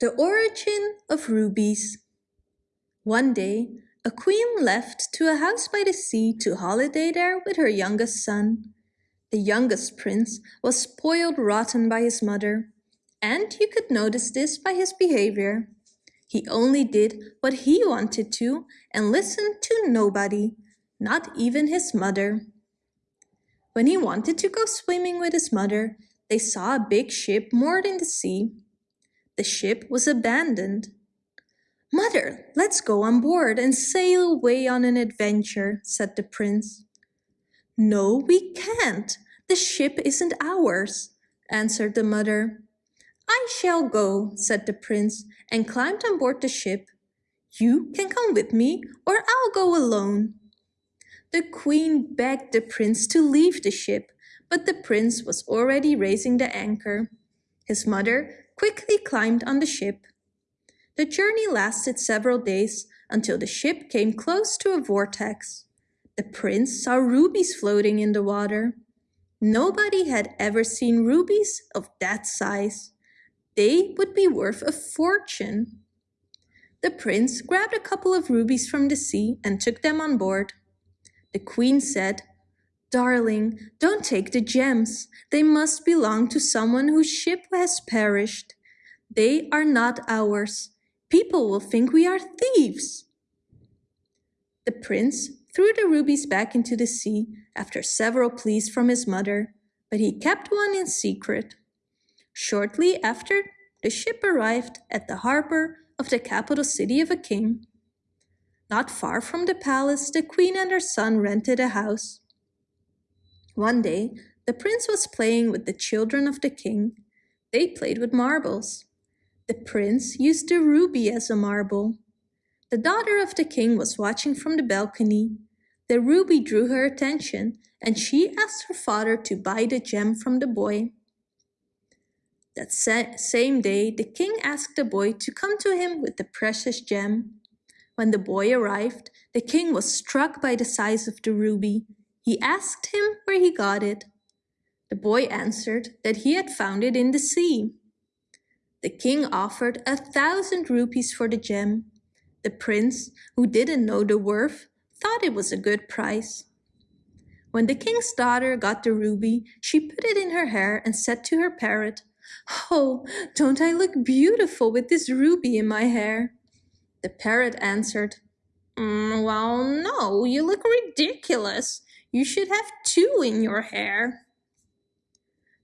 The origin of rubies. One day, a queen left to a house by the sea to holiday there with her youngest son. The youngest prince was spoiled rotten by his mother, and you could notice this by his behavior. He only did what he wanted to and listened to nobody, not even his mother. When he wanted to go swimming with his mother, they saw a big ship moored in the sea. The ship was abandoned. Mother, let's go on board and sail away on an adventure, said the prince. No, we can't. The ship isn't ours, answered the mother. I shall go, said the prince, and climbed on board the ship. You can come with me, or I'll go alone. The queen begged the prince to leave the ship, but the prince was already raising the anchor. His mother quickly climbed on the ship. The journey lasted several days until the ship came close to a vortex. The prince saw rubies floating in the water. Nobody had ever seen rubies of that size. They would be worth a fortune. The prince grabbed a couple of rubies from the sea and took them on board. The queen said, Darling, don't take the gems. They must belong to someone whose ship has perished. They are not ours. People will think we are thieves. The prince threw the rubies back into the sea after several pleas from his mother, but he kept one in secret. Shortly after, the ship arrived at the harbor of the capital city of a king. Not far from the palace, the queen and her son rented a house. One day, the prince was playing with the children of the king. They played with marbles. The prince used a ruby as a marble. The daughter of the king was watching from the balcony. The ruby drew her attention, and she asked her father to buy the gem from the boy. That sa same day, the king asked the boy to come to him with the precious gem. When the boy arrived, the king was struck by the size of the ruby. He asked him where he got it. The boy answered that he had found it in the sea. The king offered a thousand rupees for the gem. The prince, who didn't know the worth, thought it was a good price. When the king's daughter got the ruby, she put it in her hair and said to her parrot, Oh, don't I look beautiful with this ruby in my hair? The parrot answered, mm, Well, no, you look ridiculous. You should have two in your hair.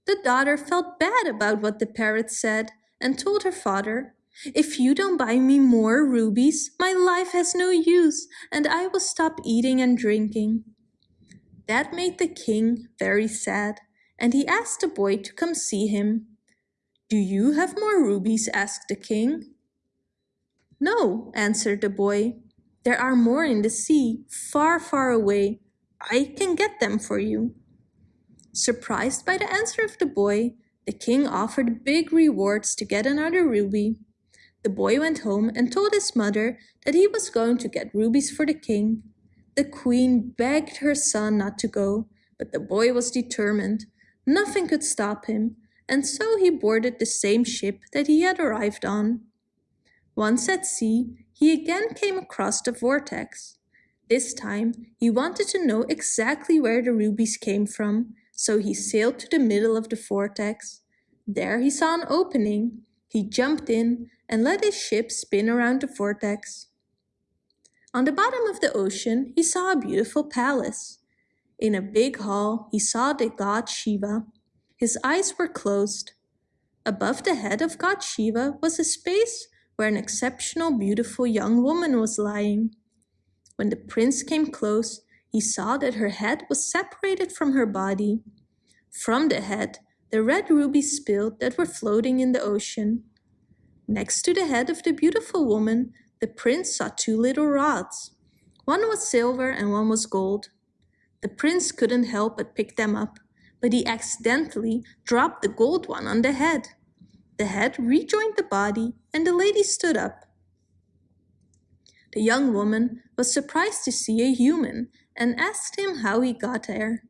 The daughter felt bad about what the parrot said and told her father, If you don't buy me more rubies, my life has no use and I will stop eating and drinking. That made the king very sad and he asked the boy to come see him. Do you have more rubies? asked the king. No, answered the boy. There are more in the sea, far, far away, I can get them for you. Surprised by the answer of the boy, the king offered big rewards to get another ruby. The boy went home and told his mother that he was going to get rubies for the king. The queen begged her son not to go, but the boy was determined. Nothing could stop him, and so he boarded the same ship that he had arrived on. Once at sea, he again came across the vortex. This time, he wanted to know exactly where the rubies came from, so he sailed to the middle of the vortex. There he saw an opening. He jumped in and let his ship spin around the vortex. On the bottom of the ocean, he saw a beautiful palace. In a big hall, he saw the god Shiva. His eyes were closed. Above the head of god Shiva was a space where an exceptional beautiful young woman was lying. When the prince came close, he saw that her head was separated from her body. From the head, the red rubies spilled that were floating in the ocean. Next to the head of the beautiful woman, the prince saw two little rods. One was silver and one was gold. The prince couldn't help but pick them up, but he accidentally dropped the gold one on the head. The head rejoined the body and the lady stood up. The young woman was surprised to see a human and asked him how he got there.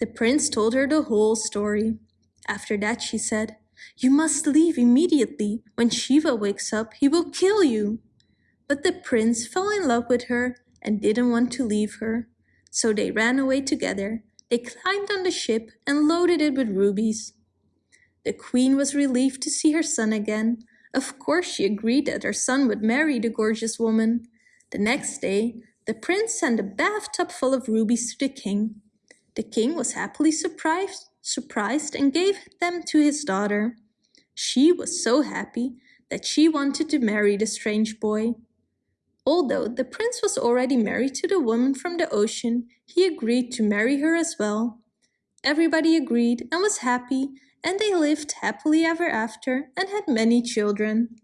The prince told her the whole story. After that she said, You must leave immediately. When Shiva wakes up, he will kill you. But the prince fell in love with her and didn't want to leave her. So they ran away together. They climbed on the ship and loaded it with rubies. The queen was relieved to see her son again. Of course she agreed that her son would marry the gorgeous woman. The next day, the prince sent a bathtub full of rubies to the king. The king was happily surprised, surprised and gave them to his daughter. She was so happy that she wanted to marry the strange boy. Although the prince was already married to the woman from the ocean, he agreed to marry her as well. Everybody agreed and was happy, and they lived happily ever after and had many children.